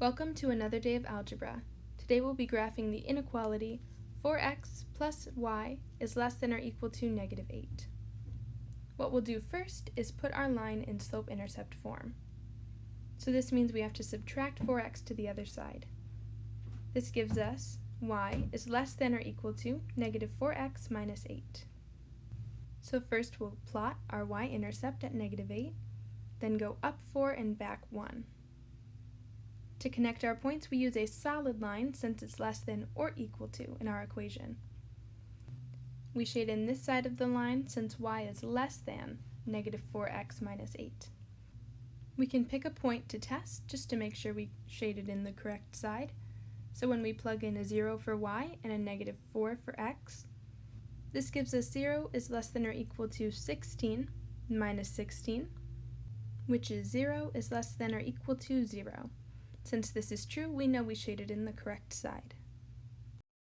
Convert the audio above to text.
Welcome to another day of algebra. Today we'll be graphing the inequality 4x plus y is less than or equal to negative 8. What we'll do first is put our line in slope-intercept form. So this means we have to subtract 4x to the other side. This gives us y is less than or equal to negative 4x minus 8. So first we'll plot our y-intercept at negative 8, then go up 4 and back 1. To connect our points, we use a solid line since it's less than or equal to in our equation. We shade in this side of the line since y is less than negative 4x minus 8. We can pick a point to test just to make sure we shaded in the correct side. So when we plug in a 0 for y and a negative 4 for x, this gives us 0 is less than or equal to 16 minus 16, which is 0 is less than or equal to 0. Since this is true, we know we shaded in the correct side.